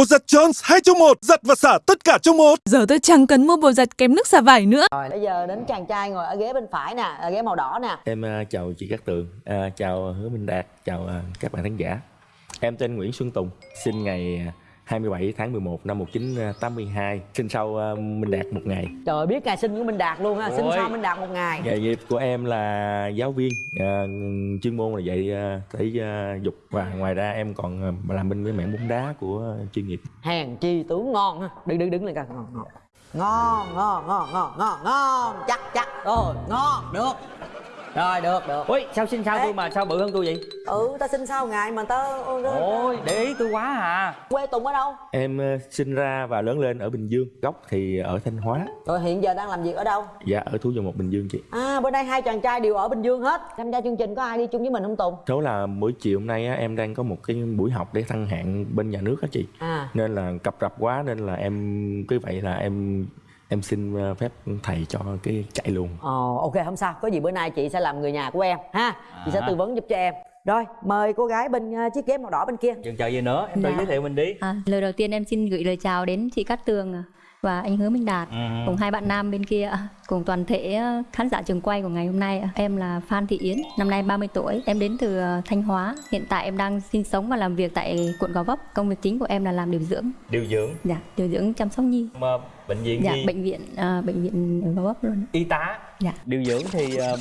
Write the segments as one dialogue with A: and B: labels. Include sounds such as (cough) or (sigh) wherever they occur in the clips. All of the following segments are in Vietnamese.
A: Bột giặt Jones 2 trong 1, giặt và xả tất cả trong một.
B: Giờ tôi chẳng cần mua bột giặt kém nước xả vải nữa.
C: Rồi bây giờ đến chàng trai ngồi ở ghế bên phải nè, ở ghế màu đỏ nè.
D: Em à, chào chị Cát Tường, à, chào Hứa Minh Đạt, chào à, các bạn khán giả. Em tên Nguyễn Xuân Tùng, sinh ngày à, 27 tháng 11 năm 1982, sinh sau Minh Đạt một ngày.
C: Trời ơi, biết ngày sinh của Minh Đạt luôn ha, sinh
D: Ôi.
C: sau Minh Đạt một ngày.
D: Nghề nghiệp của em là giáo viên, à, chuyên môn là dạy à, thể à, dục và ngoài ra em còn làm bên cái mảng bóng đá của chuyên nghiệp.
C: Hèn chi tướng ngon ha. Đứng đứng đứng lên coi ngon ngon. Ngon ngon ngon ngon ngon ngon chắc chắc rồi ngon được rồi được được.
E: Ui sao xin sao
C: Ê.
E: tôi mà sao bự hơn tôi vậy?
C: Ừ ta sinh sau ngày mà ta
E: ôi để ý tôi quá à.
C: Quê tùng ở đâu?
D: Em à, sinh ra và lớn lên ở Bình Dương, gốc thì ở Thanh Hóa,
C: rồi hiện giờ đang làm việc ở đâu?
D: Dạ ở Thú Dầu Một Bình Dương chị.
C: à bữa nay hai chàng trai đều ở bình dương hết. Tham gia chương trình có ai đi chung với mình không tùng?
D: Số là buổi chiều hôm nay á, em đang có một cái buổi học để thăng hạng bên nhà nước á chị.
C: à.
D: Nên là cập rập quá nên là em cứ vậy là em em xin ờ, phép thầy cho cái chạy luôn.
C: Ồ, ok không sao. Có gì bữa nay chị sẽ làm người nhà của em ha? Chị sẽ
E: À.
C: tư vấn giúp cho em. Rồi mời cô gái bên ờ, chiếc ghế màu đỏ bên kia.
E: Chần chờ gì nữa em tự
F: Dạ.
E: giới thiệu mình đi.
F: À, lời đầu tiên em xin gửi lời chào đến chị Cát Tường và anh Hứa Minh Đạt
E: Ừ.
F: cùng hai bạn nam bên kia à, cùng toàn thể à, khán giả trường quay của ngày hôm nay. à. Em là Phan Thị Yến, năm nay 30 tuổi. Em đến từ à, Thanh Hóa. Hiện tại em đang sinh sống và làm việc tại quận Gò Vấp. Công việc chính của em là làm điều dưỡng.
E: điều dưỡng
F: Dạ, điều dưỡng chăm sóc nhi.
E: mà bệnh viện
F: Dạ,
E: gì
F: bệnh viện à, bệnh viện ở Gò Vấp luôn.
E: y tá
F: Dạ.
E: điều dưỡng thì ờ,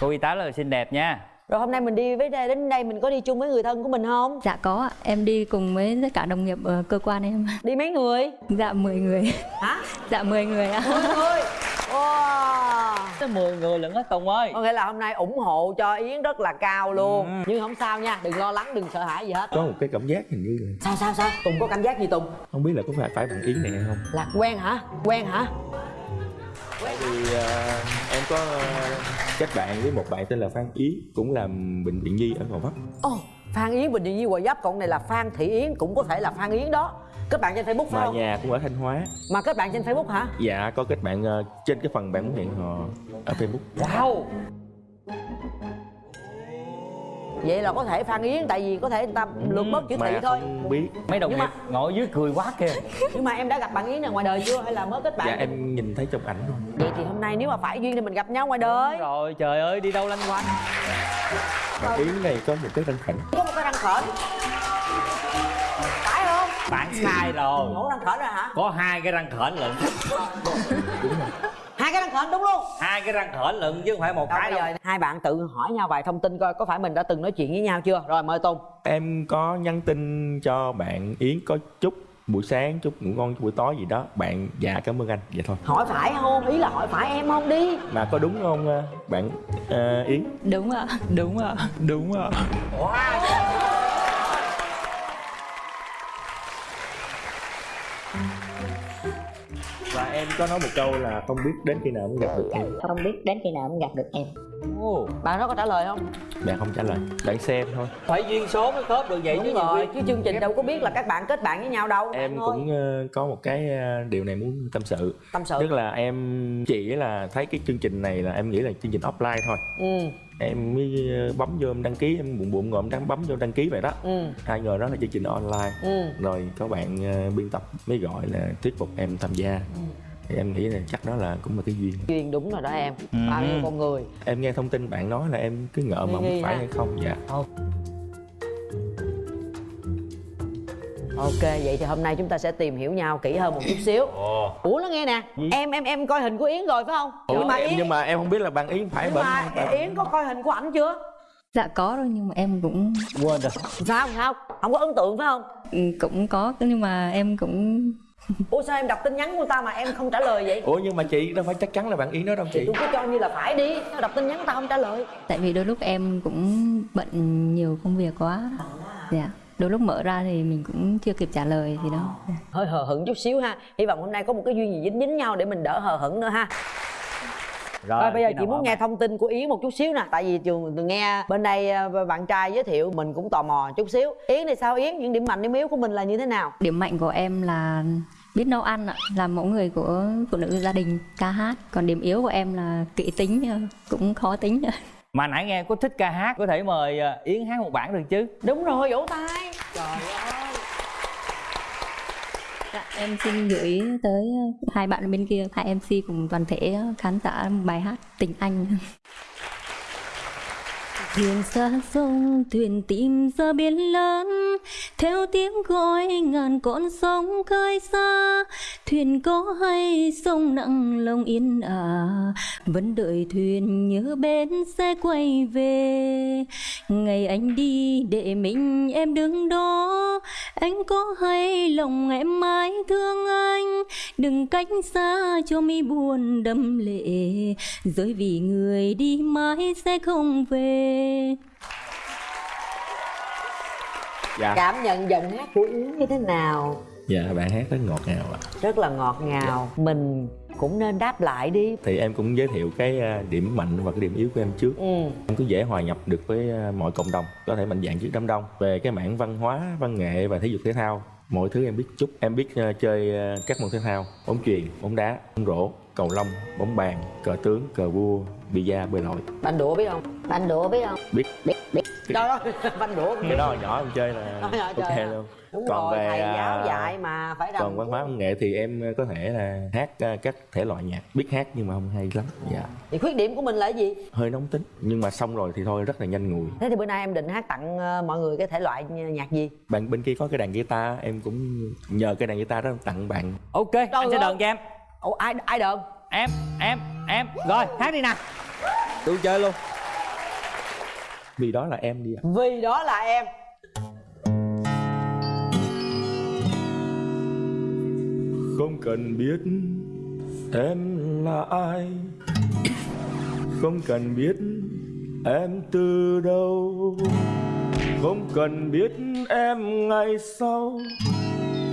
E: cô y tá là xinh đẹp nha
C: rồi hôm nay mình đi với đây đến đây mình có đi chung với người thân của mình không?
F: Dạ có ạ. Em đi cùng với tất cả đồng nghiệp ở cơ quan em.
C: đi mấy người?
F: Dạ 10 người.
C: hả?
F: Dạ 10 người ạ.
C: mười người? Wow.
E: Tới 10 người lận á Tùng ơi.
C: Có nghĩa là hôm nay ủng hộ cho yến rất là cao luôn.
E: Ừ.
C: nhưng không sao nha đừng lo lắng đừng sợ hãi gì hết.
D: Có một cái cảm giác hình như là
C: sao sao sao? Tùng có cảm giác gì tùng?
D: Không biết là có phải phải bạn yến này hay không?
C: Lạc quen hả? Quen hả?
D: Thì ờ, em có ờ, kết bạn với một bạn tên là phan yến cũng làm bệnh viện nhi ở gò vấp.
C: Ồ phan yến bình định như hòa giáp còn này là phan thị yến cũng có thể là phan yến đó. Kết bạn trên facebook phải
D: mà
C: không?
D: nhà cũng ở thanh hóa.
C: Mà kết bạn trên facebook hả?
D: Dạ có kết bạn ờ, trên cái phần bạn muốn hẹn hò ở facebook.
E: Wow
C: vậy là có thể phan yến tại vì có thể người ta lược bớt chữ thị thôi.
D: không biết.
E: Mấy đồng
C: Nhưng
E: nghiệp
C: mà-
E: ngồi dưới cười quá kìa. (laughs)
C: Nhưng mà em đã gặp bạn yến này ngoài đời chưa? Hay là mới kết bạn
D: dạ em nhìn thấy trong ảnh thôi
C: vậy thì hôm nay nếu mà phải duyên thì mình gặp nhau ngoài đời.
E: Rồi trời ơi đi đâu lanh quanh?
D: Bạn yến này có một cái răng khảnh
C: có một cái răng khểnh. Phải không?
E: Bạn sai rồi.
C: Ngủ răng khểnh rồi hả?
E: Có hai cái răng khểnh lận.
C: Hai cái răng khểnh đúng luôn.
E: Hai cái răng khểnh lận chứ không phải một
C: Đâu,
E: cái
C: bây
E: đâu.
C: giờ hai bạn tự hỏi nhau vài thông tin coi có phải mình đã từng nói chuyện với nhau chưa? Rồi mời tùng.
D: Em có nhắn tin cho bạn yến có chút buổi sáng chút ngủ ngon chút buổi tối gì đó. Bạn dạ cảm ơn anh. Vậy thôi.
C: Hỏi phải không? Ý là hỏi phải em không đi?
D: Mà có đúng không ờ, bạn ờ, yến?
F: Đúng ạ. Đúng ạ. Đúng ạ.
D: và em có nói một câu là không biết đến khi nào mới gặp được em.
F: Không biết đến khi nào mới gặp được em.
E: Ồ,
C: bạn đó có trả lời không?
D: Bạn không trả lời bạn xem thôi.
E: Phải duyên số mới khớp được vậy chứ
C: đúng
E: nhiều
C: rồi chứ chương trình đâu có biết là các bạn kết bạn với nhau đâu.
D: Em cũng ờ, có một cái ờ, điều này muốn tâm sự.
C: Tâm sự.
D: Tức là em chỉ là thấy cái chương trình này là em nghĩ là chương trình offline thôi.
C: Ừ.
D: Em mới ờ, bấm vô em đăng ký em bụng bụng ngồi em đăng bấm vô đăng ký vậy đó.
C: Ừ.
D: Ai ngờ đó là chương trình online.
C: Ừ.
D: Rồi có bạn ờ, biên tập mới gọi là thuyết phục em tham gia.
C: Ừ.
D: thì em nghĩ là chắc đó là cũng là cái duyên.
C: Duyên đúng rồi đó em.
E: Ừ.
C: bao nhiêu con người.
D: Em nghe thông tin bạn nói là em cứ ngỡ mà không phải
C: ha.
D: hay không. Dạ.
C: Ok. Vậy thì hôm nay chúng ta sẽ tìm hiểu nhau kỹ hơn một chút xíu.
E: Ồ.
C: Ủa nó nghe nè. Em em em coi hình của yến rồi phải không?
D: Ủa,
C: nhưng mà
D: em,
C: yến
D: nhưng mà em không biết là bạn yến phải
C: nhưng
D: bệnh
C: mà
D: không. Phải
C: yến có coi hình của ảnh chưa?
F: Dạ có rồi nhưng mà em cũng
E: quên rồi.
C: Sao sao? Không có ấn tượng phải không?
F: Ừ, cũng có nhưng mà em cũng
C: ủa sao em đọc tin nhắn của ta mà em không trả lời vậy
D: ủa nhưng mà chị đâu phải chắc chắn là bạn yến đó đâu
C: thì
D: chị
C: tôi cứ cho như là phải đi đọc tin nhắn của ta không trả lời
F: tại vì đôi lúc em cũng bận nhiều công việc quá. Dạ. Đôi lúc mở ra thì mình cũng chưa kịp trả lời gì đâu. Dạ.
C: hơi hờ hững chút xíu ha hy vọng hôm nay có một cái duyên gì dính dính nhau để mình đỡ hờ hững nữa ha rồi, bây giờ chị muốn nghe
E: bạn?
C: thông tin của yến một chút xíu nè tại vì trường từng nghe bên đây ờ, bạn trai giới thiệu mình cũng tò mò chút xíu yến thì sao yến những điểm mạnh điểm yếu của mình là như thế nào
F: Điểm mạnh của em là biết nấu ăn ạ, là mẫu người của phụ nữ gia đình ca hát. Còn điểm yếu của em là kỹ tính ờ, cũng khó tính. (laughs)
E: mà nãy nghe có thích ca hát có thể mời ờ, yến hát một bản được chứ
C: đúng rồi vỗ tay trời ơi
F: Dạ, em xin gửi tới hai bạn bên kia, hai MC cùng toàn thể khán giả bài hát Tình Anh. (laughs) Thuyền xa sông, thuyền tìm ra biển lớn. Theo tiếng gọi ngàn con sóng khơi xa. Thuyền có hay sông nặng lòng yên ả. Vẫn đợi thuyền nhớ bến sẽ quay về. Ngày anh đi để mình em đứng đó. Anh có hay lòng em mãi thương anh? Đừng cách xa cho mi buồn đâm lệ. Rồi vì người đi mãi sẽ không về.
D: Dạ.
C: Cảm nhận giọng hát của yến như thế nào?
D: Dạ bạn hát rất ngọt ngào ạ.
C: Rất là ngọt ngào. Mình cũng nên đáp lại đi.
D: Thì em cũng giới thiệu cái à, điểm mạnh và cái điểm yếu của em trước.
C: Ừ.
D: Em cứ dễ hòa nhập được với à, mọi cộng đồng. Có thể mạnh dạng trước đám đông. Về cái mảng văn hóa văn nghệ và thể dục thể thao mọi thứ em biết chút. Em biết à, chơi các môn thể thao bóng chuyền bóng đá bóng rổ cầu lông bóng bàn cờ tướng cờ vua bida bơi lội.
C: Banh đũa biết không? Banh đũa biết không?
D: Biết.
C: Biết biết. Đó. Đó (laughs) banh đũa.
D: Cái đó nhỏ em chơi là ok luôn
C: đúng
D: còn
C: rồi
D: về,
C: thầy
D: à,
C: giáo dạy mà phải
D: còn văn hóa văn nghệ thì em có thể là hát à, các thể loại nhạc biết hát nhưng mà không hay lắm. Dạ.
C: Thì khuyết điểm của mình là gì?
D: Hơi nóng tính nhưng mà xong rồi thì thôi rất là nhanh nguội
C: thế thì bữa nay em định hát tặng ờ, mọi người cái thể loại nhạc gì?
D: Bạn bên kia có cái đàn guitar em cũng nhờ cái đàn guitar đó tặng bạn.
E: Ok anh sẽ đờn cho em.
C: Ủa ai ai đờn
E: em em em. Rồi hát đi nè
A: Tôi chơi luôn.
D: Vì đó là em đi ạ.
C: Vì đó là em
D: không cần biết em là ai. Không cần biết em từ đâu. Không cần biết em ngày sau.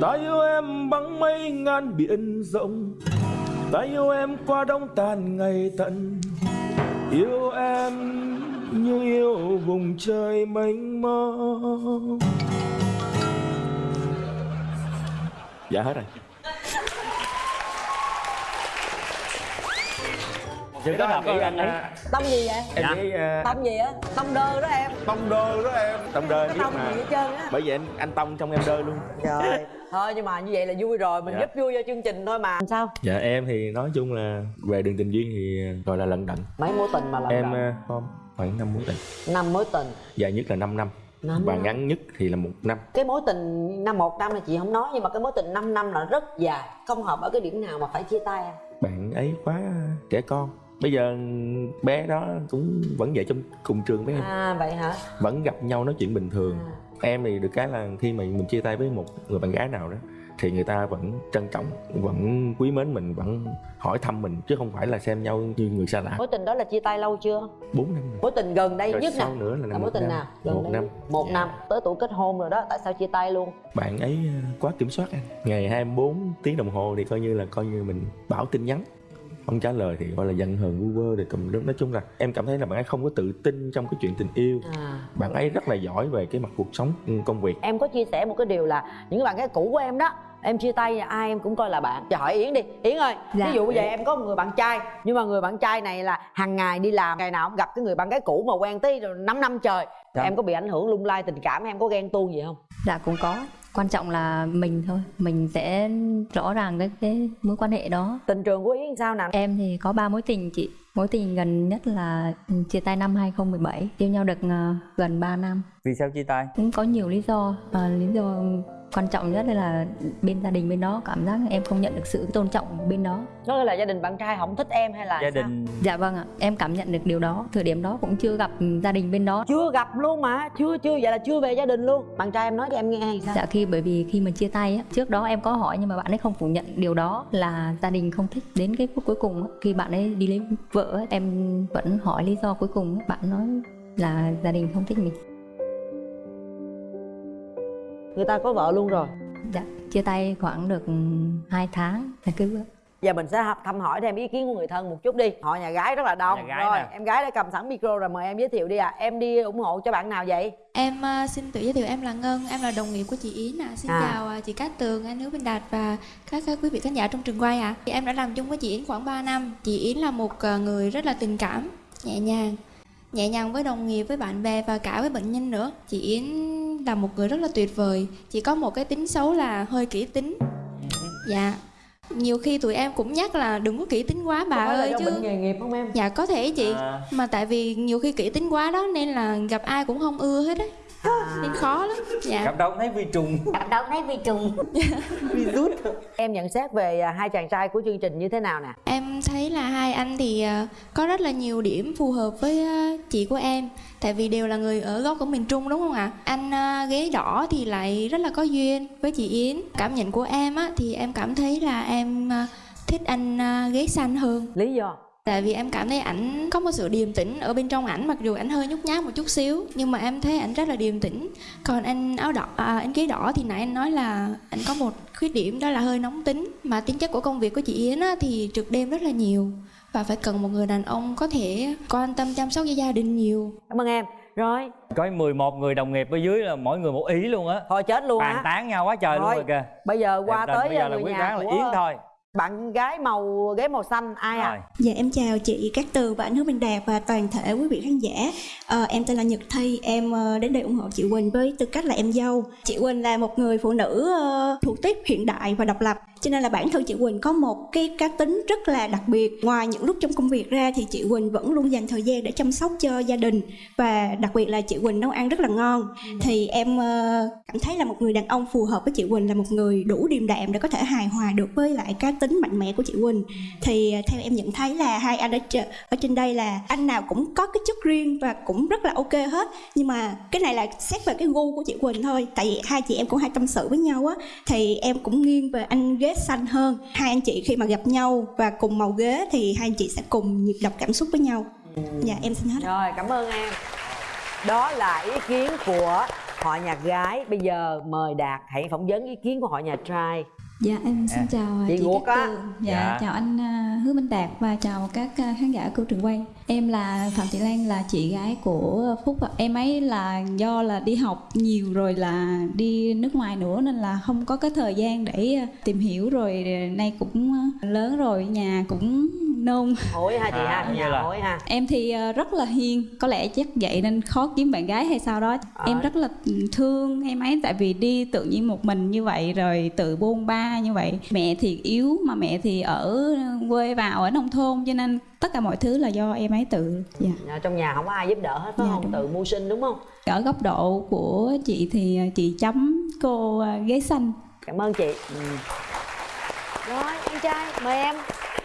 D: Ta yêu em bằng mây ngàn biển rộng. Ta yêu em qua đông tàn ngày tận. Yêu em như yêu vùng trời mênh mông. Dạ hết rồi.
E: Sự kết hợp ý anh ấy.
C: tâm gì vậy?
D: Em
E: Dạ.
D: nghĩ uh,
C: tâm gì á tâm đơ đó em.
A: Tông đơ đó em.
D: Tông đơ
C: cái
D: biết
C: tâm gì
D: mà
C: hết trơn á.
D: Bởi vì anh anh tông trong em đơ luôn.
C: Rồi thôi nhưng mà như vậy là vui rồi. Mình
D: Dạ.
C: giúp vui cho chương trình thôi mà. Sao?
D: Dạ em thì nói chung là về đường tình duyên thì gọi là lận đận.
C: Mấy mối tình mà lần
D: em uh, không khoảng năm mối tình.
C: Năm mối tình.
D: Dài nhất là 5 năm.
C: Năm
D: và
C: năm.
D: ngắn nhất thì là một năm.
C: Cái mối tình năm một năm là chị không nói nhưng mà cái mối tình 5 năm là rất dài. Không hợp ở cái điểm nào mà phải chia tay em?
D: Bạn ấy quá trẻ con bây giờ bé đó cũng vẫn vậy trong cùng trường với em.
C: À vậy hả?
D: Vẫn gặp nhau nói chuyện bình thường.
C: À.
D: em thì được cái là khi mà mình chia tay với một người bạn gái nào đó thì người ta vẫn trân trọng vẫn quý mến mình vẫn hỏi thăm mình chứ không phải là xem nhau như người xa lạ.
C: Mối tình đó là chia tay lâu chưa?
D: Bốn năm rồi.
C: Mối tình gần đây
D: rồi
C: nhất nè.
D: nữa là,
C: là mối tình
D: năm.
C: nào? Gần
D: một
C: đây
D: năm.
C: một
D: Dạ.
C: năm. Tới tuổi kết hôn rồi đó tại sao chia tay luôn?
D: Bạn ấy ờ, quá kiểm soát anh ngày 24 tiếng đồng hồ thì coi như là coi như mình bảo tin nhắn không trả lời thì gọi là giận hờn vu vơ thì tùm lum nói chung là em cảm thấy là bạn ấy không có tự tin trong cái chuyện tình yêu.
C: À.
D: Bạn ấy rất là giỏi về cái mặt cuộc sống ừ, công việc.
C: Em có chia sẻ một cái điều là những bạn gái cũ của em đó em chia tay ai em cũng coi là bạn. Giờ hỏi yến đi. Yến ơi
F: Dạ.
C: ví dụ bây giờ em có một người bạn trai nhưng mà người bạn trai này là hàng ngày đi làm ngày nào cũng gặp cái người bạn gái cũ mà quen tới rồi 5 năm trời.
E: Dạ.
C: em có bị ảnh hưởng lung lay tình cảm em có ghen tuông gì không?
F: Dạ cũng có Quan trọng là mình thôi Mình sẽ rõ ràng cái, cái mối quan hệ đó.
C: Tình trường của yến sao nào
F: Em thì có ba mối tình chị. Mối tình gần nhất là ừ, chia tay năm 2017 Yêu nhau được ờ, gần 3 năm.
E: Vì sao chia tay?
F: Cũng có nhiều lý do. Ờ, Lý do quan trọng nhất là bên gia đình bên đó Cảm giác em không nhận được sự tôn trọng bên đó.
C: Đó là gia đình bạn trai không thích em hay là
E: gia
C: sao?
E: đình.
F: Dạ vâng ạ Em cảm nhận được điều đó. Thời điểm đó cũng chưa gặp gia đình bên đó.
C: Chưa gặp luôn mà chưa chưa vậy là chưa về gia đình luôn. Bạn trai em nói cho em nghe hay sao?
F: Dạ khi bởi vì khi mà chia tay á, trước đó em có hỏi nhưng mà bạn ấy không phủ nhận điều đó là gia đình không thích. Đến cái phút cuối cùng á, khi bạn ấy đi lấy vợ á, em vẫn hỏi lý do cuối cùng á, bạn nói là gia đình không thích mình.
C: Người ta có vợ luôn rồi
F: Dạ, chia tay khoảng được 2 tháng là cứ
C: giờ mình sẽ thăm hỏi thêm ý kiến của người thân một chút đi họ nhà gái rất là đông
E: Nhà gái
C: rồi
E: nè.
C: em gái đã cầm sẵn micro rồi mời em giới thiệu đi ạ em đi ủng hộ cho bạn nào vậy
G: Em à, xin tự giới thiệu em là Ngân, em là đồng nghiệp của chị Yến ạ. Xin
C: À.
G: chào à, chị Cát Tường, anh Hứa Minh Đạt và các à, quý vị khán giả trong trường quay ạ. Thì Em đã làm chung với chị Yến khoảng 3 năm. Chị Yến là một à, người rất là tình cảm, nhẹ nhàng, nhẹ nhàng với đồng nghiệp, với bạn bè và cả với bệnh nhân nữa. Chị Yến là một người rất là tuyệt vời. Chỉ có một cái tính xấu là hơi kỹ tính. dạ nhiều khi tụi em cũng nhắc là đừng có kỹ tính quá bà
C: là
G: ơi chứ
C: bệnh nghề nghiệp không em
G: dạ có thể chị
E: À.
G: mà tại vì nhiều khi kỹ tính quá đó nên là gặp ai cũng không ưa hết á nên khó lắm. Dạ.
E: Đâu cũng thấy vi trùng.
F: Đâu thấy vi trùng. (laughs)
C: Em nhận xét về à, hai chàng trai của chương trình như thế nào nè?
G: Em thấy là hai anh thì ờ, có rất là nhiều điểm phù hợp với ờ, chị của em. Tại vì đều là người ở gốc của miền Trung đúng không ạ? Anh ghế đỏ thì lại rất là có duyên với chị Yến. Cảm nhận của em á thì em cảm thấy là em thích anh ghế xanh hơn.
C: Lý do
G: Tại vì em cảm thấy ảnh có một sự điềm tĩnh ở bên trong ảnh Mặc dù ảnh hơi nhút nhát một chút xíu Nhưng mà em thấy ảnh rất là điềm tĩnh. Còn anh áo đỏ, à, anh ghế đỏ thì nãy anh nói là Anh có một khuyết điểm đó là hơi nóng tính. Mà tính chất của công việc của chị Yến á, thì trực đêm rất là nhiều Và phải cần một người đàn ông có thể quan tâm chăm sóc cho gia đình nhiều.
C: Cảm ơn em. Rồi.
E: Có 11 người đồng nghiệp ở dưới là mỗi người một ý luôn á.
C: Thôi chết luôn
E: bàn
C: á
E: tán nhau quá trời luôn
C: Thôi,
E: rồi kìa.
C: Bây giờ qua
E: Đẹp
C: tới
E: bây giờ là
C: người
E: quyết
C: nhà
E: đoán là
C: của
E: yến thôi
C: bạn gái màu ghế màu xanh ai
E: rồi.
C: À
H: Dạ em chào chị Cát Tường và anh Hứa Minh Đạt và toàn thể quý vị khán giả. Ờ, Em tên là Nhật Thi, em ờ, đến đây ủng hộ chị Quỳnh với tư cách là em dâu. Chị Quỳnh là một người phụ nữ ờ, thuộc tiếp hiện đại và độc lập Cho nên là bản thân chị Quỳnh có một cái cá tính rất là đặc biệt. Ngoài những lúc trong công việc ra thì chị Quỳnh vẫn luôn dành thời gian để chăm sóc cho gia đình Và đặc biệt là chị Quỳnh nấu ăn rất là ngon. Thì em ờ, cảm thấy là một người đàn ông phù hợp với chị Quỳnh là một người đủ điềm đạm để có thể hài hòa được với lại cá tính mạnh mẽ của chị Quỳnh. Thì à, theo em nhận thấy là hai anh ở trên đây là anh nào cũng có cái chất riêng và cũng rất là ok hết. Nhưng mà cái này là xét về cái gu của chị Quỳnh thôi. Tại vì hai chị em cũng hay tâm sự với nhau á. Thì em cũng nghiêng về anh ghế xanh hơn. Hai anh chị khi mà gặp nhau và cùng màu ghế thì hai anh chị sẽ cùng nhịp đập cảm xúc với nhau. Dạ em xin hết
C: rồi, cảm ơn em. Đó là ý kiến của họ nhà gái. Bây giờ mời đạt hãy phỏng vấn ý kiến của họ nhà trai.
I: Dạ em xin
E: À.
I: chào à,
C: Chị
I: chị Cát
C: á.
I: Tường Dạ,
E: Dạ.
I: chào anh à, Hứa Minh Đạt và chào các à, khán giả của trường quay Em là Phạm Thị Lan là chị gái của Phúc ạ Em ấy là do là đi học nhiều rồi là đi nước ngoài nữa nên là không có cái thời gian để à, tìm hiểu rồi nay cũng à, lớn rồi nhà cũng nôn
C: hối ha chị
E: À,
C: ha nhà
E: là-
C: hối ha
I: Em thì à, rất là hiền Có lẽ chắc vậy nên khó kiếm bạn gái hay sao đó
C: À.
I: Em rất là thương em ấy Tại vì đi tự nhiên một mình như vậy Rồi tự bôn ba như vậy. Mẹ thì yếu mà mẹ thì ở quê vào ở nông thôn Cho nên tất cả mọi thứ là do em ấy tự dạ.
C: Trong nhà không có ai giúp đỡ hết phải
I: Dạ,
C: không? tự mưu sinh đúng không?
I: Ở góc độ của chị thì chị chấm cô à, ghế xanh.
C: Cảm ơn chị. Ừ. rồi anh trai mời em.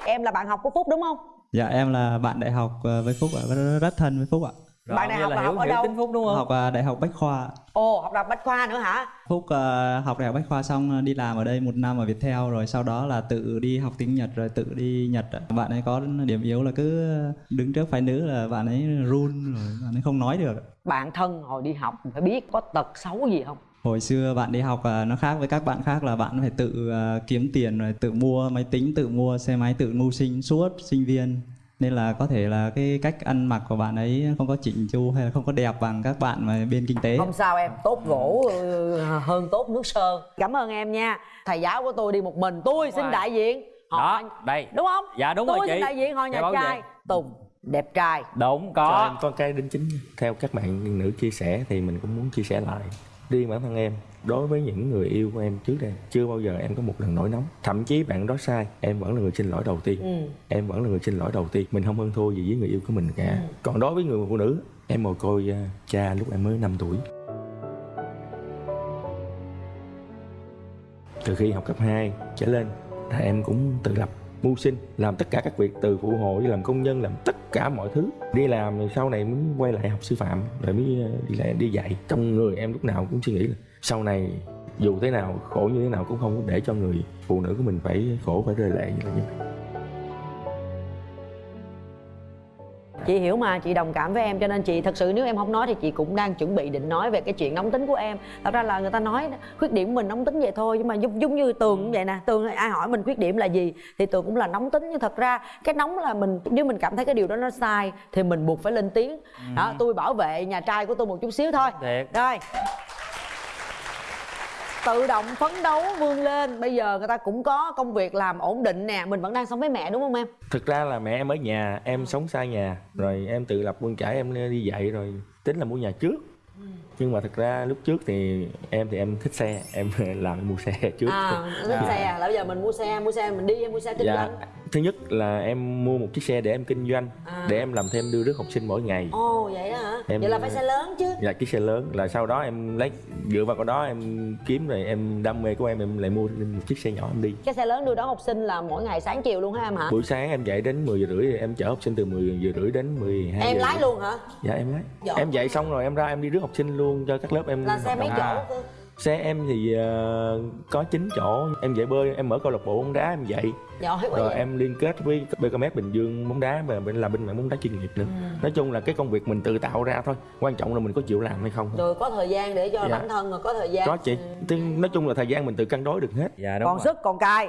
C: Em là bạn học của phúc đúng không?
J: Dạ em là bạn đại học ờ, với Phúc ạ, rất thân với Phúc ạ.
E: Rồi,
C: Bạn đại
E: như
C: học
E: là
C: là
E: hiểu,
C: học ở
E: hiểu
C: đâu?
E: tính phúc đúng không
J: Học ờ, đại học Bách Khoa.
C: ồ học đọc bách khoa nữa hả
J: Phúc ờ, học đại học Bách Khoa xong ờ, đi làm ở đây một năm ở Viettel rồi sau đó là tự đi học tiếng Nhật rồi tự đi Nhật. ạ. Bạn ấy có điểm yếu là cứ đứng trước phái nữ là bạn ấy run rồi bạn ấy không nói được.
C: bạn thân hồi đi học phải biết có tật xấu gì không
J: Hồi xưa bạn đi học nó khác với các bạn khác là bạn phải tự kiếm tiền rồi tự mua máy tính, tự mua xe máy, tự mưu sinh suốt sinh viên nên là có thể là cái cách ăn mặc của bạn ấy không có chỉnh chu hay là không có đẹp bằng các bạn mà bên kinh tế.
C: Không sao em tốt gỗ ừ, hơn tốt nước sơn. Cảm ơn em nha. Thầy giáo của tôi đi một mình tôi xin
E: rồi.
C: đại diện. Họ
E: đó đây.
C: Đúng không?
E: Dạ đúng
C: tôi
E: rồi
C: xin
E: chị.
C: đại diện họ nhà trai. tùng đẹp trai.
E: Đúng
D: Cho
E: có
D: em con cái đính chính. Theo các bạn nữ chia sẻ thì mình cũng muốn chia sẻ lại riêng bản thân em. Đối với những người yêu của em trước đây chưa bao giờ em có một lần nổi nóng. Thậm chí bạn đó sai em vẫn là người xin lỗi đầu tiên.
C: Ừ.
D: em vẫn là người xin lỗi đầu tiên. Mình không hơn thua gì với người yêu của mình cả. Còn đối với người phụ nữ em mồ côi à, cha lúc em mới 5 tuổi. Từ khi học cấp 2 trở lên là em cũng tự lập mưu sinh, làm tất cả các việc từ phụ hồ đi làm công nhân, làm tất cả mọi thứ. Đi làm rồi sau này mới quay lại học sư phạm, rồi mới ờ, đi lại, đi dạy. Trong người em lúc nào cũng suy nghĩ là sau này dù thế nào, khổ như thế nào cũng không để cho người phụ nữ của mình phải khổ, phải rơi lệ như vậy.
C: Chị hiểu mà chị đồng cảm với em cho nên chị thật sự nếu em không nói thì chị cũng đang chuẩn bị định nói về cái chuyện nóng tính của em. Thật ra là người ta nói khuyết điểm mình nóng tính vậy thôi nhưng mà giống, giống như tường cũng vậy nè tường ai hỏi mình khuyết điểm là gì thì tường cũng là nóng tính. Nhưng thật ra cái nóng là mình nếu mình cảm thấy cái điều đó nó sai thì mình buộc phải lên tiếng. Đó tôi bảo vệ nhà trai của tôi một chút xíu thôi.
E: Thiệt.
C: Rồi tự động phấn đấu vươn lên. Bây giờ người ta cũng có công việc làm ổn định nè mình vẫn đang sống với mẹ đúng không em?
D: Thực ra là mẹ em ở nhà em sống xa nhà rồi em tự lập bươn chải em đi dạy rồi tính là mua nhà trước. Nhưng mà thực ra lúc trước thì em thì em thích xe em (laughs) làm em mua xe trước.
C: À thích xe là bây giờ mình mua xe mua xe mình đi hay mua xe kinh
D: dạ.
C: doanh
D: thứ nhất là em mua một chiếc xe để em kinh doanh
C: À.
D: để em làm thêm đưa rước học sinh mỗi ngày.
C: Ồ vậy đó hả?
D: Em-
C: vậy là phải xe lớn chứ.
D: Là chiếc xe lớn. Là sau đó em lấy dựa vào cái đó em kiếm rồi em đam mê của em em lại mua một chiếc xe nhỏ em đi.
C: Cái xe lớn đưa đón học sinh là mỗi ngày sáng chiều luôn hả em hả?
D: Buổi sáng em dậy đến 10 giờ rưỡi em chở học sinh từ 10 giờ rưỡi đến 12
C: em
D: giờ
C: lái luôn hả?
D: Dạ em lái.
C: Giỏi.
D: em dậy xong rồi em ra em đi rước học sinh luôn cho các lớp em
C: là xe mấy chỗ cơ
D: xe em thì ờ, có 9 chỗ. Em dạy bơi em mở câu lạc bộ bóng đá em dạy.
C: Giỏi quá
D: rồi
C: vậy.
D: em liên kết với BKMS Bình Dương bóng đá và bên làm bên mảng bóng đá chuyên nghiệp nữa.
C: Ừ.
D: nói chung là cái công việc mình tự tạo ra thôi. Quan trọng là mình có chịu làm hay không.
C: Rồi có thời gian để cho
D: Dạ.
C: bản thân rồi có thời gian.
D: Có chị. Tức- nói chung là thời gian mình tự cân đối được hết.
E: Dạ
C: còn sức còn cài